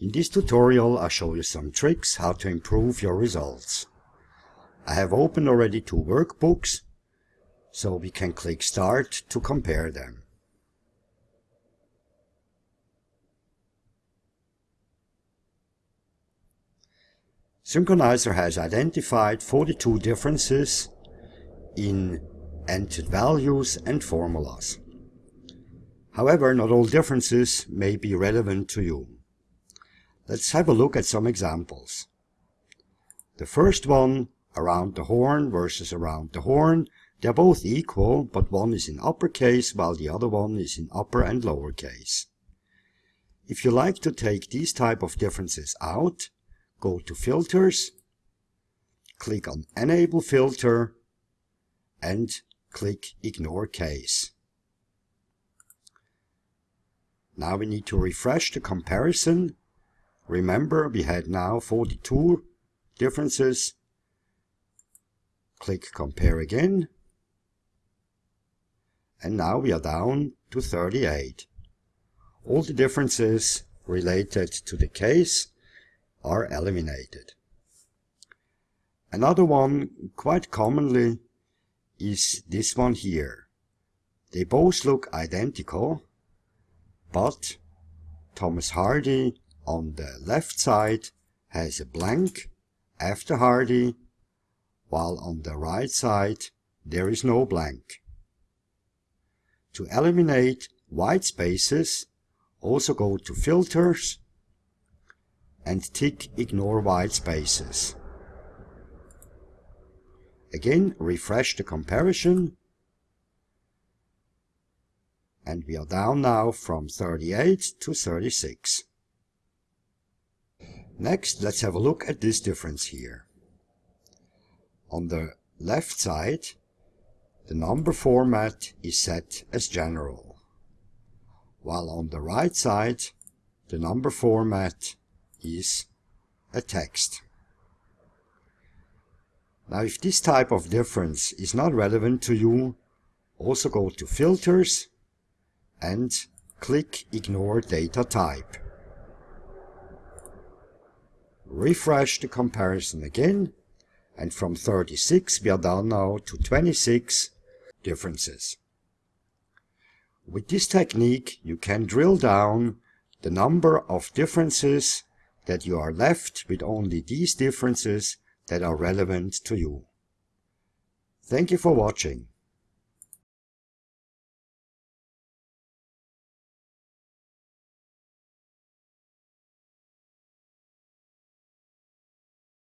In this tutorial I show you some tricks how to improve your results. I have opened already two workbooks, so we can click Start to compare them. Synkronizer has identified 42 differences in entered values and formulas. However, not all differences may be relevant to you. Let's have a look at some examples. The first one, around the horn versus around the horn, they're both equal, but one is in uppercase while the other one is in upper and lowercase. If you like to take these type of differences out, go to Filters, click on Enable Filter, and click Ignore Case. Now we need to refresh the comparison Remember, we had now 42 differences. Click compare again. And now we are down to 38. All the differences related to the case are eliminated. Another one, quite commonly, is this one here. They both look identical, but Thomas Hardy on the left side has a blank after Hardy, while on the right side there is no blank. To eliminate white spaces, also go to Filters and tick Ignore white spaces. Again, refresh the comparison and we are down now from 38 to 36. Next, let's have a look at this difference here. On the left side, the number format is set as general, while on the right side, the number format is a text. Now if this type of difference is not relevant to you, also go to Filters and click Ignore Data Type refresh the comparison again, and from 36 we are down now to 26 differences. With this technique you can drill down the number of differences that you are left with only these differences that are relevant to you. Thank you for watching.